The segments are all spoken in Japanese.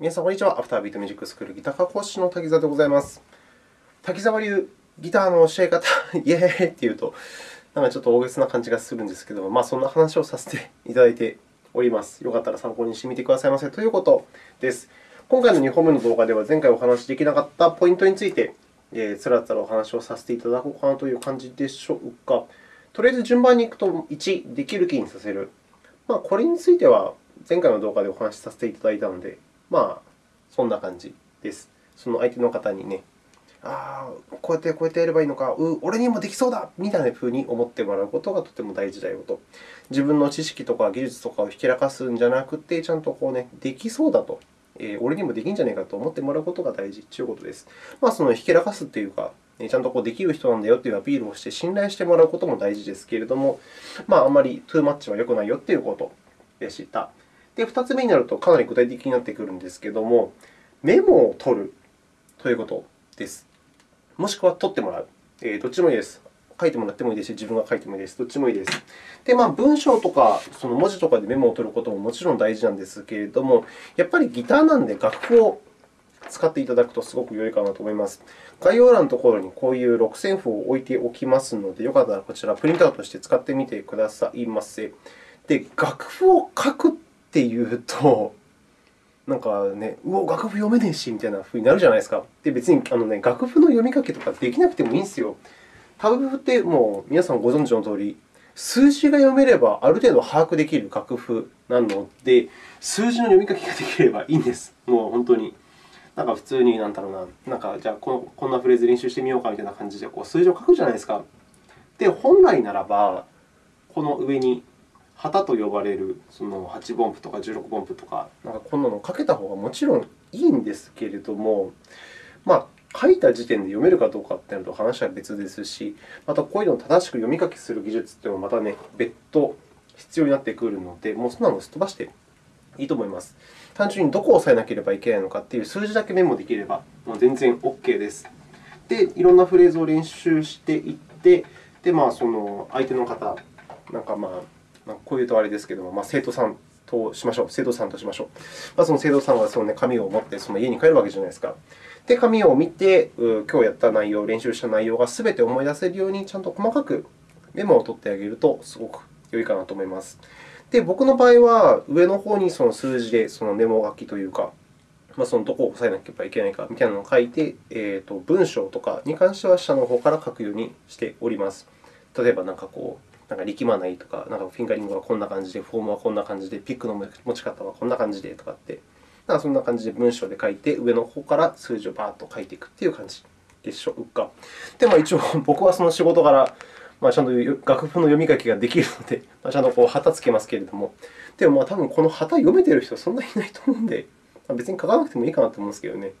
皆さん、こんにちは。アフタービートミュージックスクールギター科講師の滝沢でございます。滝沢流ギターの教え方、イエーイって言うと、なんかちょっと大げさな感じがするんですけども、まあ、そんな話をさせていただいております。よかったら参考にしてみてくださいませということです。今回の2本目の動画では、前回お話しできなかったポイントについて、えー、つらつらお話をさせていただこうかなという感じでしょうか。とりあえず順番にいくと、1、できる気にさせる。まあ、これについては、前回の動画でお話しさせていただいたので、まあ、そんな感じです。その相手の方にね、ああ、こうやってこうやってやればいいのか、う俺にもできそうだみたいなふうに思ってもらうことがとても大事だよと。自分の知識とか技術とかをひけらかすんじゃなくて、ちゃんとこう、ね、できそうだと。えー、俺にもできんじゃないかと思ってもらうことが大事ということです。まあ、そのひけらかすというか、ちゃんとこうできる人なんだよというアピールをして信頼してもらうことも大事ですけれども、まあ、あまりトゥーマッチは良くないよということでした。で、2つ目になるとかなり具体的になってくるんですけれども、メモを取るということです。もしくは取ってもらう。え、どっちもいいです。書いてもらってもいいですし、自分が書いてもいいです。どっちもいいです。で、まあ、文章とかその文字とかでメモを取ることももちろん大事なんですけれども、やっぱりギターなんで楽譜を使っていただくとすごく良いかなと思います。概要欄のところにこういう6線譜を置いておきますので、よかったらこちらプリントアウトして使ってみてくださいませ。で、楽譜を書くっていうと、なんかね、うお、楽譜読めねえしみたいなふうになるじゃないですか。で、別にあの、ね、楽譜の読み書きとかできなくてもいいんですよ。楽譜ってもう皆さんご存知のとおり、数字が読めればある程度把握できる楽譜なので、数字の読み書きができればいいんです。もう本当に。なんか普通に、なんだろうな、なんかじゃあこのこんなフレーズ練習してみようかみたいな感じでこう数字を書くじゃないですか。で、本来ならば、この上に旗と呼ばれるその8分音符とか16分音符とか、なんかこんなのかけた方がもちろんいいんですけれども、まあ、書いた時点で読めるかどうかというのと話は別ですし、またこういうのを正しく読み書きする技術というのもまたね、別途必要になってくるので、もうそんなのをすっ飛ばしていいと思います。単純にどこを押さえなければいけないのかという数字だけメモできれば、もう全然 OK です。で、いろんなフレーズを練習していって、でまあ、その相手の方、なんかまあ、まあ、こういうとあれですけども、まあ、生徒さんとしましょう。生徒さんとしましょう。まあ、その生徒さんはその、ね、紙を持ってその家に帰るわけじゃないですか。で、紙を見て、今日やった内容、練習した内容がすべて思い出せるように、ちゃんと細かくメモを取ってあげると、すごく良いかなと思います。で、僕の場合は、上の方にその数字でそのメモ書きというか、まあ、そのどこを押さえなければいけないかみたいなのを書いて、えーと、文章とかに関しては下の方から書くようにしております。例えば、なんかこう、なんか力まないとか、なんかフィンガリングはこんな感じで、フォームはこんな感じで、ピックの持ち方はこんな感じでとかって、なんかそんな感じで文章で書いて、上の方から数字をバーッと書いていくという感じでしょうか。で、まあ、一応、僕はその仕事柄、まあ、ちゃんと楽譜の読み書きができるので、まあ、ちゃんとこう旗つけますけれども、でもまあ多分この旗読めてる人はそんなにいないと思うので、まあ、別に書かなくてもいいかなと思うんですけどね。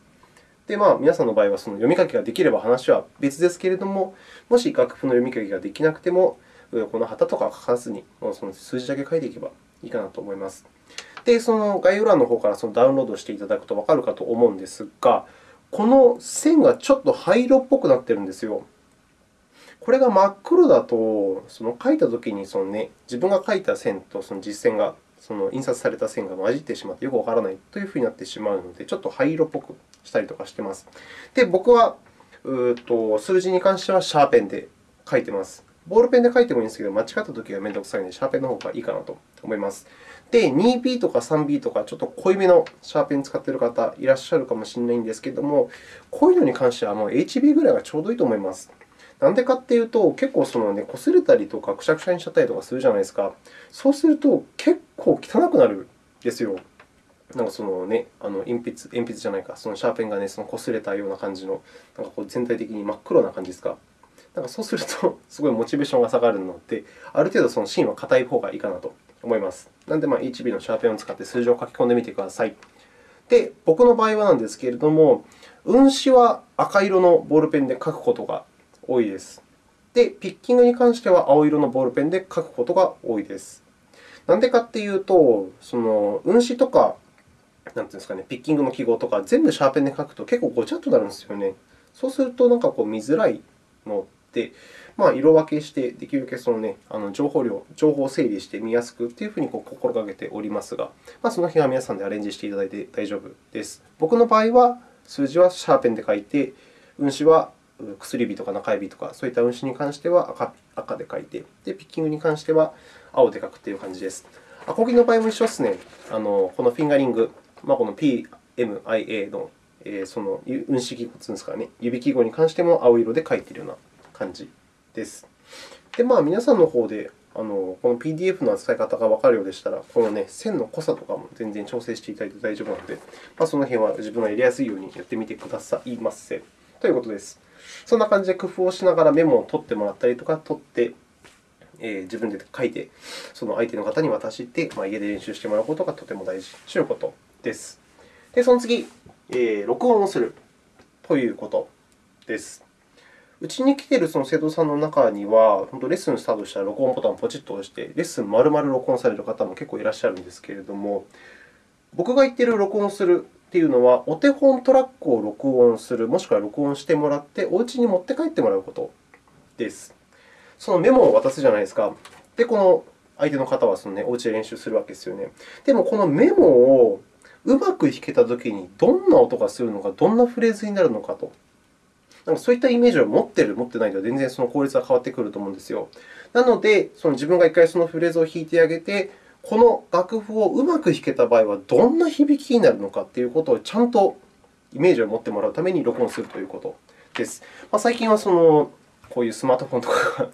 で、まあ、皆さんの場合はその読み書きができれば話は別ですけれども、もし楽譜の読み書きができなくても、この旗とか書かずに、その数字だけ書いていけばいいかなと思います。で、その概要欄の方からそのダウンロードしていただくとわかるかと思うんですが、この線がちょっと灰色っぽくなっているんですよ。これが真っ黒だと、その書いたときにその、ね、自分が書いた線とその実線が、その印刷された線が混じってしまってよくわからないというふうになってしまうので、ちょっと灰色っぽくしたりとかしています。で、僕はうと数字に関してはシャーペンで書いています。ボールペンで書いてもいいんですけど、間違ったときは面倒くさいので、シャーペンの方がいいかなと思います。で、2B とか 3B とか、ちょっと濃いめのシャーペンを使っている方いらっしゃるかもしれないんですけれども、こういうのに関してはもう HB ぐらいがちょうどいいと思います。なんでかっていうと、結構その、ね、擦れたりとか、くしゃくしゃにしちゃったりとかするじゃないですか。そうすると、結構汚くなるんですよ。なんかそのね、あの鉛筆、鉛筆じゃないか、そのシャーペンがね、その擦れたような感じの、なんかこう全体的に真っ黒な感じですか。なんかそうすると、すごいモチベーションが下がるので、ある程度その芯は硬い方がいいかなと思います。なので、まあ、HB のシャーペンを使って数字を書き込んでみてください。で、僕の場合はなんですけれども、運指は赤色のボールペンで書くことが多いです。で、ピッキングに関しては青色のボールペンで書くことが多いです。なんでかっていうと、その運指とか、なんていうんですかね、ピッキングの記号とか、全部シャーペンで書くと結構ごちゃっとなるんですよね。そうすると、なんかこう見づらいの、まあ、色分けして、できるだけその、ね、あの情報量、情報を整理して見やすくというふうにこう心がけておりますが、まあ、その辺は皆さんでアレンジしていただいて大丈夫です。僕の場合は、数字はシャーペンで書いて、運指は薬指とか中指とか、そういった運指に関しては赤赤で書いてで、ピッキングに関しては青で書くという感じです。アコギの場合も一緒ですね。あのこのフィンガリング、まあ、この PMIA の、えー、その運指記号というんですかね、指記号に関しても青色で書いているような感じです。で、まあ、皆さんの方であのこの PDF の扱い方がわかるようでしたら、この、ね、線の濃さとかも全然調整していただいて大丈夫なので、まあ、その辺は自分がやりやすいようにやってみてくださいませ。ということです。そんな感じで工夫をしながらメモを取ってもらったりとか、取ってえー、自分で書いて、その相手の方に渡して、まあ、家で練習してもらうことがとても大事ということです。で、その次、えー、録音をするということです。うちに来ているその生徒さんの中には、本当レッスンスタートしたら録音ボタンをポチッと押して、レッスン丸々録音される方も結構いらっしゃるんですけれども、僕が言っている録音するというのは、お手本トラックを録音する、もしくは録音してもらって、お家に持って帰ってもらうことです。そのメモを渡すじゃないですか。で、この相手の方はその、ね、お家で練習するわけですよね。でも、このメモをうまく弾けたときに、どんな音がするのか、どんなフレーズになるのかと。なんかそういったイメージを持っている、持っていないと全然その効率が変わってくると思うんですよ。なので、その自分が一回そのフレーズを弾いてあげて、この楽譜をうまく弾けた場合はどんな響きになるのかということをちゃんとイメージを持ってもらうために録音するということです。まあ、最近はそのこういうスマートフォンとかが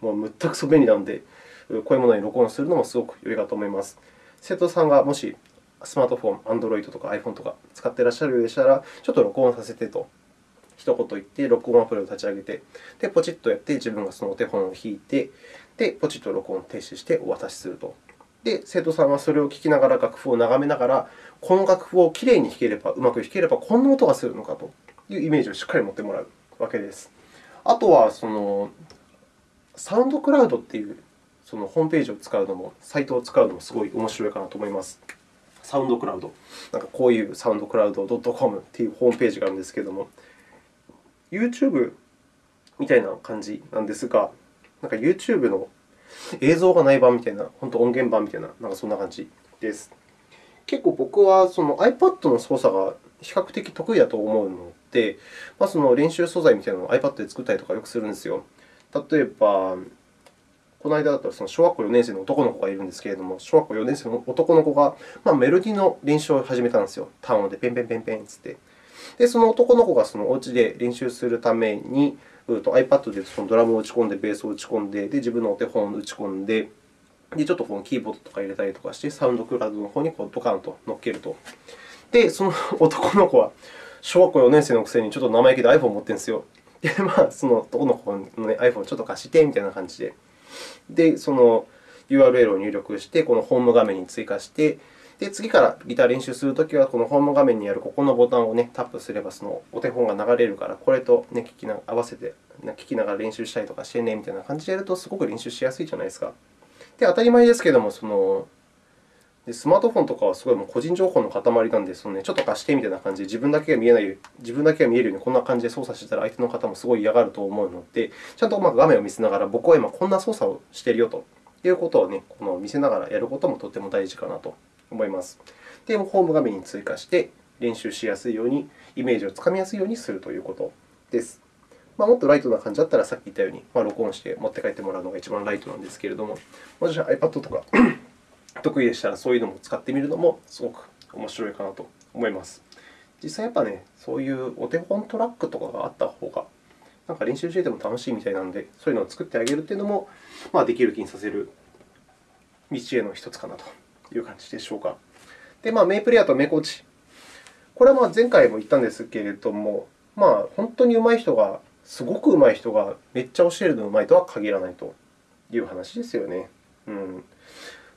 もうむったくそ便利なので、こういうものに録音するのもすごく良いかと思います。生徒さんがもしスマートフォン、Android とか iPhone とか使っていらっしゃるようでしたら、ちょっと録音させてと一言言って、録音アプリを立ち上げて、で、ポチッとやって、自分がそのお手本を弾いて、で、ポチッと録音を停止してお渡しすると。で、生徒さんはそれを聞きながら、楽譜を眺めながら、この楽譜をきれいに弾ければ、うまく弾ければ、こんな音がするのかというイメージをしっかり持ってもらうわけです。あとは、そのサウンドクラウドというそのホームページを使うのも、サイトを使うのもすごい面白いかなと思います。サウンドクラウド。なんかこういうサウンドクラウド .com というホームページがあるんですけれども、YouTube みたいな感じなんですが、なんか YouTube の映像がない版みたいな、本当音源版みたいな、なんかそんな感じです。結構僕はその iPad の操作が比較的得意だと思うので、まあ、その練習素材みたいなのを iPad で作ったりとかよくするんですよ。例えば、この間だったらその小学校4年生の男の子がいるんですけれども、小学校4年生の男の子が、まあ、メロディの練習を始めたんですよ。単音でペンペンペンペンつって。で、その男の子がそのお家で練習するために、iPad でそのドラムを打ち込んで、ベースを打ち込んで、で自分のお手本を打ち込んで、でちょっとこのキーボードとか入れたりとかして、サウンドクラウドの方にこうドカンと乗っけると。で、その男の子は小学校4年生のくせにちょっと生意気で iPhone を持ってるんですよ。で、まあ、その男の子の、ね、iPhone をちょっと貸してみたいな感じで。で、その URL を入力して、このホーム画面に追加して、で、次からギター練習するときは、このホーム画面にあるここのボタンを、ね、タップすれば、そのお手本が流れるから、これと、ね、聞きな合わせて聞きながら練習したりとかしてねみたいな感じでやると、すごく練習しやすいじゃないですか。で、当たり前ですけれども、そのでスマートフォンとかはすごいもう個人情報の塊なんで、そのね、ちょっと貸してみたいな感じで、自分だけが見えない、自分だけが見えるようにこんな感じで操作してたら、相手の方もすごい嫌がると思うので、ちゃんと画面を見せながら、僕は今こんな操作をしているよということを、ね、この見せながらやることもとても大事かなと思います。で、ホーム画面に追加して、練習しやすいように、イメージをつかみやすいようにするということです。まあ、もっとライトな感じだったら、さっき言ったように、まあ、録音して持って帰ってもらうのが一番ライトなんですけれども、もし iPad とか 得意でしたら、そういうのも使ってみるのもすごく面白いかなと思います。実際やっぱね、そういうお手本トラックとかがあった方が、なんか練習していても楽しいみたいなので、そういうのを作ってあげるというのも、まあ、できる気にさせる道への一つかなという感じでしょうか。で、まあ、メイプレイヤーとメコチ。これはまあ前回も言ったんですけれども、まあ、本当に上手い人が、すごく上手い人がめっちゃ教えるの上手いとは限らないという話ですよね。うん、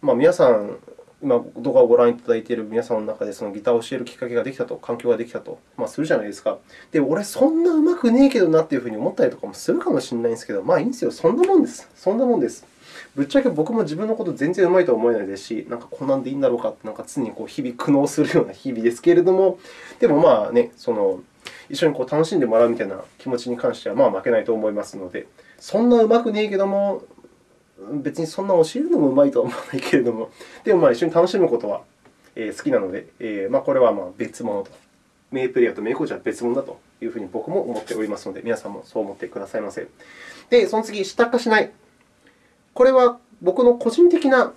まあ、皆さん、今、動画をご覧いただいている皆さんの中で、そのギターを教えるきっかけができたと、環境ができたと、まあ、するじゃないですか。で、俺、そんな上手くねえけどなっていうふうに思ったりとかもするかもしれないんですけど、まあいいんですよ。そんなもんです。そんなもんです。ぶっちゃけ僕も自分のこと全然上手いとは思えないですし、なんかこんなんでいいんだろうかって、なんか常にこう日々苦悩するような日々ですけれども、でもまあね、その一緒にこう楽しんでもらうみたいな気持ちに関してはまあ負けないと思いますので、そんなうまくねえけども、別にそんな教えるのもうまいとは思わないけれども、でもまあ一緒に楽しむことは好きなので、えー、まあこれはまあ別物と。名プレイヤーと名コーチは別物だというふうに僕も思っておりますので、皆さんもそう思ってくださいませ。で、その次、下化しない。これは僕の個人的な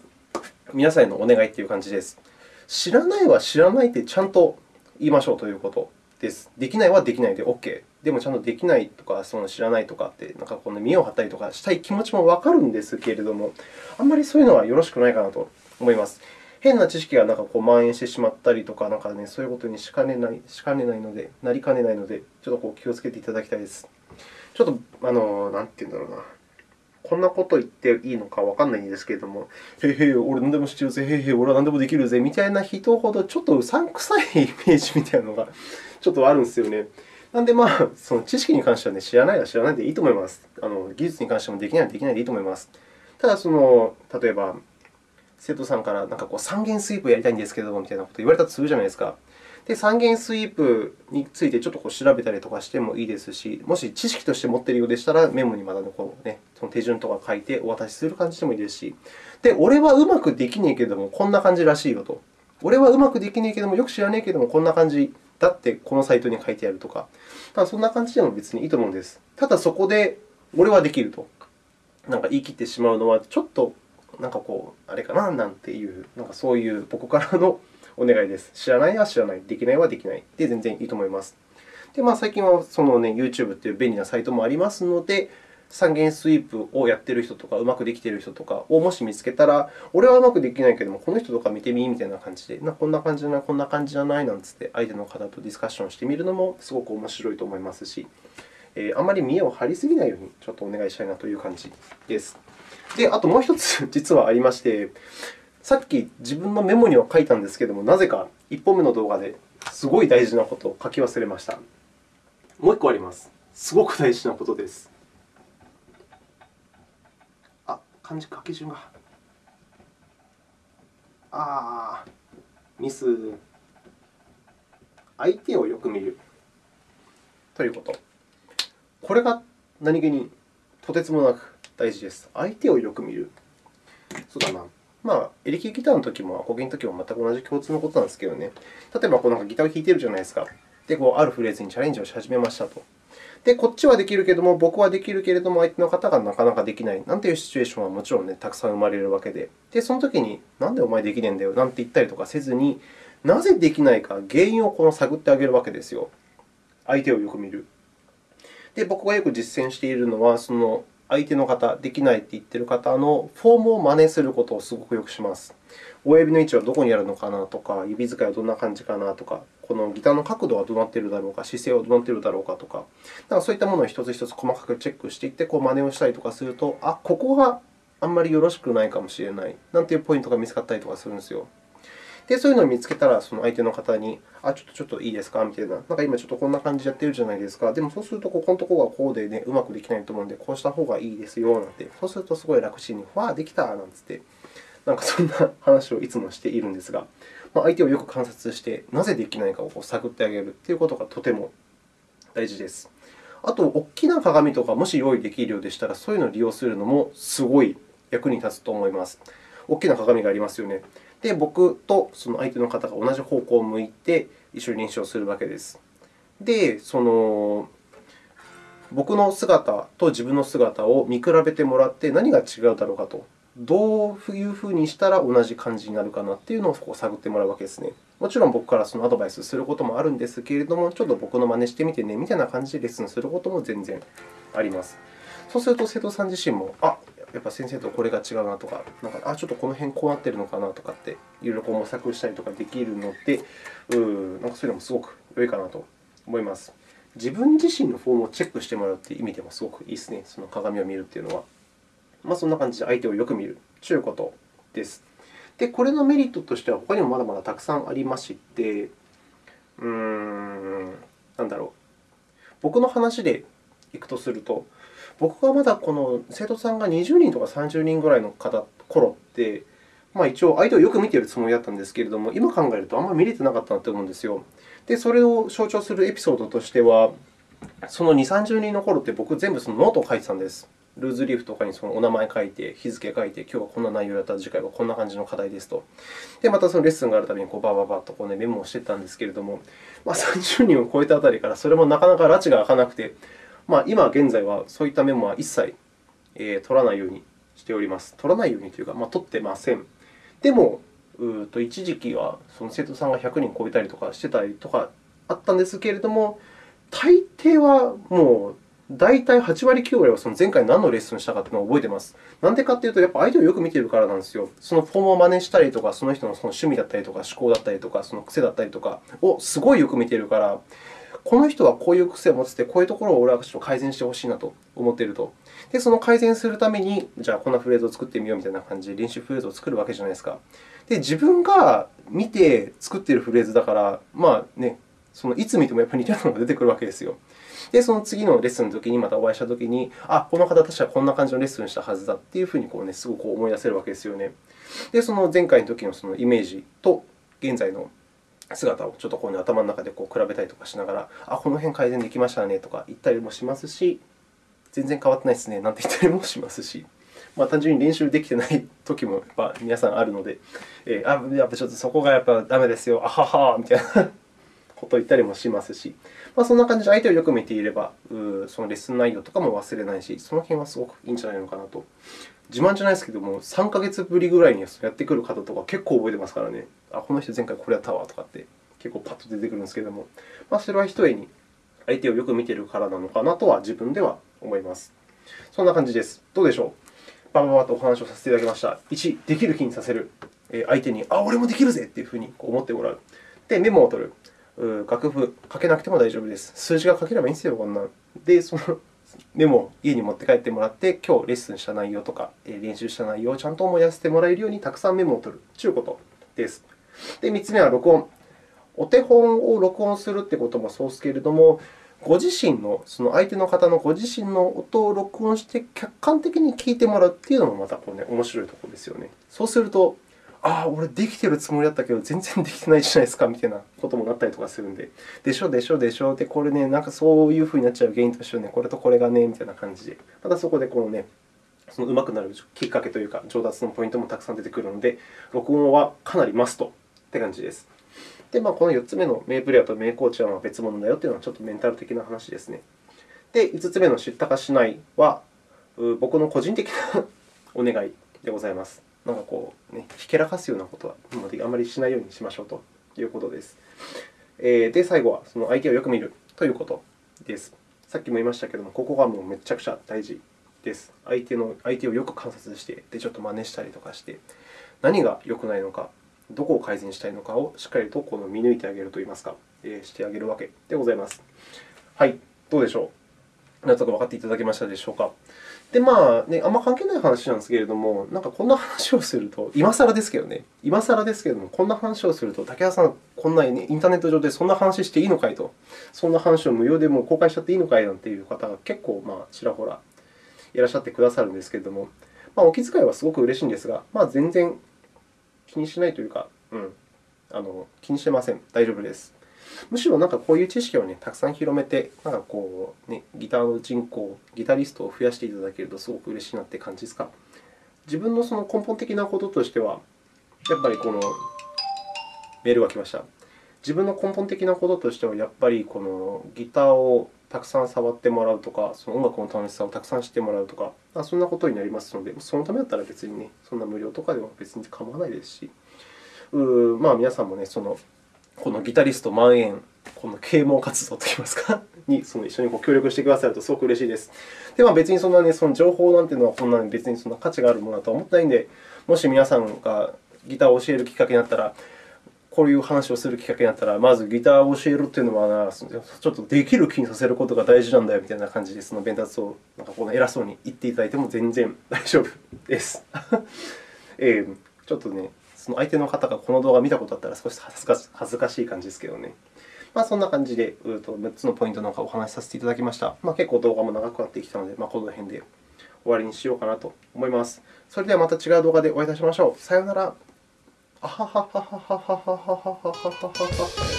皆さんへのお願いという感じです。知らないは知らないってちゃんと言いましょうということです。できないはできないで OK。でもちゃんとできないとか、その知らないとかって、なんかこの見を張ったりとかしたい気持ちもわかるんですけれども、あんまりそういうのはよろしくないかなと思います。変な知識がなんかこう蔓延してしまったりとか、なんかね、そういうことにしかねないしかねないので、なりかねないので、ちょっとこう気をつけていただきたいです。ちょっと、あの、なんて言うんだろうな。こんなこと言っていいのかわからないんですけれども、へいへい、俺何でも知ってるぜ、へいへい、俺は何でもできるぜ、みたいな人ほど、ちょっとうさんくさいイメージみたいなのが ちょっとあるんですよね。なんで、まあ、その知識に関しては、ね、知らないは知らないでいいと思います。あの技術に関してもできないはできないでいいと思います。ただ、その例えば、生徒さんからなんかこう三元スイープやりたいんですけどみたいなことを言われたとするじゃないですか。で、三元スイープについてちょっとこう調べたりとかしてもいいですし、もし知識として持っているようでしたら、メモにまだこう、ね、その手順とか書いてお渡しする感じでもいいですし、で、俺はうまくできねえけども、こんな感じらしいよと。俺はうまくできねえけども、よく知らねえけども、こんな感じだってこのサイトに書いてあるとか、ただそんな感じでも別にいいと思うんです。ただそこで、俺はできるとなんか言い切ってしまうのは、ちょっとなんかこう、あれかななんていう、なんかそういう僕からのお願いです。知らないは知らない、できないはできないで全然いいと思います。で、まあ、最近はその、ね、YouTube という便利なサイトもありますので、三元スイープをやっている人とか、うまくできている人とかをもし見つけたら、俺はうまくできないけども、この人とか見てみみたいな感じで、なこんな感じじゃない、こんな感じじゃないなんつって、相手の方とディスカッションしてみるのもすごく面白いと思いますし、えー、あまり見栄を張りすぎないようにちょっとお願いしたいなという感じです。で、あともう一つ実はありまして、さっき自分のメモには書いたんですけれども、なぜか1本目の動画ですごい大事なことを書き忘れました。もう1個あります。すごく大事なことです。あ、漢字書き順が。ああ、ミス。相手をよく見る。ということ。これが何気にとてつもなく大事です。相手をよく見る。そうだな。まあ、エレキギターの時もアコギの時も全く同じ共通のことなんですけどね。例えば、こうなんかギターを弾いているじゃないですか。で、こうあるフレーズにチャレンジをし始めましたと。で、こっちはできるけれども、僕はできるけれども、相手の方がなかなかできないなんていうシチュエーションはもちろん、ね、たくさん生まれるわけで、でその時に、なんでお前できねえんだよなんて言ったりとかせずに、なぜできないか、原因をこの探ってあげるわけですよ。相手をよく見る。で、僕がよく実践しているのは、その相手の方、できないって言っている方のフォームを真似することをすごくよくします。親指の位置はどこにあるのかなとか、指使いはどんな感じかなとか、このギターの角度はどうなっているだろうか、姿勢はどうなっているだろうかとか、かそういったものを一つ一つ細かくチェックしていって、こう真似をしたりとかすると、あ、ここがあんまりよろしくないかもしれないなんていうポイントが見つかったりとかするんですよ。で、そういうのを見つけたら、その相手の方に、あ、ちょっとちょっといいですか？みたいな。なんか今ちょっとこんな感じでやってるじゃないですか。でもそうすると、ここのところがこうでね、うまくできないと思うので、こうした方がいいですよ、なんて。そうするとすごい楽ちんに、わあ、できたなんつって、なんかそんな話をいつもしているんですが、まあ、相手をよく観察して、なぜできないかをこう探ってあげるということがとても大事です。あと、大きな鏡とかもし用意できるようでしたら、そういうのを利用するのもすごい役に立つと思います。大きな鏡がありますよね。で、僕とその相手の方が同じ方向を向いて一緒に練習をするわけです。で、その僕の姿と自分の姿を見比べてもらって何が違うだろうかと。どういうふうにしたら同じ感じになるかなというのをこう探ってもらうわけですね。もちろん僕からそのアドバイスすることもあるんですけれども、ちょっと僕の真似してみてねみたいな感じでレッスンすることも全然あります。そうすると生徒さん自身も、あやっぱ先生とこれが違うなとか、なんかあちょっとこの辺こうなってるのかなとかって、いろいろこう模索したりとかできるので、うなんかそういうのもすごく良いかなと思います。自分自身のフォームをチェックしてもらうという意味でもすごくいいですね、その鏡を見るというのは。まあ、そんな感じで相手をよく見るということです。で、これのメリットとしては、他にもまだまだたくさんありまして、うーん、なんだろう。僕の話でいくとすると、僕がまだこの生徒さんが20人とか30人ぐらいの方頃って、まあ、一応相手をよく見ているつもりだったんですけれども、今考えるとあんまり見れてなかったなと思うんですよ。で、それを象徴するエピソードとしては、その2、30人の頃って僕全部そのノートを書いてたんです。ルーズリーフとかにそのお名前書いて、日付書いて、今日はこんな内容だったら次回はこんな感じの課題ですと。で、またそのレッスンがあるたびにこうバババッとこう、ね、メモをしていたんですけれども、まあ、30人を超えたあたりからそれもなかなか拉致が開かなくて、まあ、今現在はそういったメモは一切、取らないようにしております。取らないようにというか、まあ、取ってません。でも、うと一時期はその生徒さんが100人超えたりとかしてたりとかあったんですけれども、大抵はもう大体8割、9割はその前回何のレッスンしたかというのを覚えています。なんでかというと、やっぱ相手をよく見ているからなんですよ。そのフォームを真似したりとか、その人のその趣味だったりとか、思考だったりとか、その癖だったりとかをすごいよく見ているから、この人はこういう癖を持ってて、こういうところを俺はちょっと改善してほしいなと思っていると。で、その改善するために、じゃあこんなフレーズを作ってみようみたいな感じで練習フレーズを作るわけじゃないですか。で、自分が見て作っているフレーズだから、まあね、そのいつ見てもやっぱり似たようなのが出てくるわけですよ。で、その次のレッスンの時にまたお会いした時に、あ、この方確かこんな感じのレッスンしたはずだっていうふうにこう、ね、すごく思い出せるわけですよね。で、その前回の時のそのイメージと現在の姿をちょっとこう、ね、頭の中でこう比べたりとかしながら、あ、この辺改善できましたねとか言ったりもしますし、全然変わってないですねなんて言ったりもしますし。まあ、単純に練習できてない時もやっぱ皆さんあるので、えー、あやっぱちょっとそこがやっぱダメですよ、あははみたいなことを言ったりもしますし、まあ、そんな感じで相手をよく見ていれば、そのレッスン内容とかも忘れないし、その辺はすごくいいんじゃないのかなと。自慢じゃないですけども、3ヶ月ぶりぐらいにやってくる方とか結構覚えてますからね。あ、この人前回これやったわとかって結構パッと出てくるんですけども、まあ、それはひとえに相手をよく見ているからなのかなとは自分では思います。そんな感じです。どうでしょう？バババとお話をさせていただきました。1、できる気にさせる。相手に、あ、俺もできるぜというふうに思ってもらう。で、メモを取る。楽譜書けなくても大丈夫です。数字が書ければいいんですよ、こんなで、そのメモを家に持って帰ってもらって、今日レッスンした内容とか、練習した内容をちゃんと思い出せてもらえるように、たくさんメモを取るということです。で、3つ目は録音。お手本を録音するということもそうですけれども、ご自身の、その相手の方のご自身の音を録音して、客観的に聞いてもらうというのもまたこう、ね、面白いところですよね。そうすると、ああ、俺できてるつもりだったけど、全然できてないじゃないですかみたいなこともなったりとかするんで、でしょ、でしょ、でしょ、で、これね、なんかそういうふうになっちゃう原因としてはね、これとこれがね、みたいな感じで、またそこでこのね、その上手くなるきっかけというか、上達のポイントもたくさん出てくるので、録音はかなりマストって感じです。で、まあ、この4つ目の名プレーヤーと名コーチは別物だよというのはちょっとメンタル的な話ですね。で、5つ目の知ったかしないは、僕の個人的な お願いでございます。ひけらかすようなことはあまりしないようにしましょうということです。で、最後はその相手をよく見るということです。さっきも言いましたけれども、ここがもうめちゃくちゃ大事です。相手の相手をよく観察して、でちょっと真似したりとかして、何が良くないのか、どこを改善したいのかをしっかりとこの見抜いてあげるといいますか、えしてあげるわけでございます。はい、どうでしょう？なんとか分かっていただけましたでしょうか？で、まあね、あんま関係ない話なんですけれども、なんかこんな話をすると、今更ですけどね、今更ですけれども、こんな話をすると、竹原さん、こんな、ね、インターネット上でそんな話していいのかいと、そんな話を無料でも公開しちゃっていいのかいなんていう方が結構、まあ、ちらほらいらっしゃってくださるんですけれども、まあ、お気遣いはすごく嬉しいんですが、まあ、全然気にしないというか、うん、あの気にしてません。大丈夫です。むしろなんかこういう知識を、ね、たくさん広めて、なんかこう、ね、ギターの人口、ギタリストを増やしていただけるとすごく嬉しいなって感じですか？自分のその根本的なこととしては、やっぱりこのメールが来ました。自分の根本的なこととしては、やっぱりこのギターをたくさん触ってもらうとか、その音楽の楽しさをたくさん知ってもらうとか、あそんなことになりますので、そのためだったら別にね、そんな無料とかでも別に構わないですし、うまあ、皆さんもね、そのこのギタリスト万円、この啓蒙活動といいますか、にその一緒に協力してくださるとすごく嬉しいです。で、まあ、別にそんな、ね、その情報なんていうのは、こんなに別にそんな価値があるものだとは思ってないので、もし皆さんがギターを教えるきっかけになったら、こういう話をするきっかけになったら、まずギターを教えるというのはちょっとできる気にさせることが大事なんだよみたいな感じで、その弁達をなんかこの偉そうに言っていただいても全然大丈夫です。えー、ちょっとね、その相手の方がこの動画を見たことあったら少し恥ずかしい感じですけどね。まあ、そんな感じで、6つのポイントなんかお話しさせていただきました。まあ、結構動画も長くなってきたので、まあ、この辺で終わりにしようかなと思います。それではまた違う動画でお会いいたしましょう。さようなら。あはははははははははははは。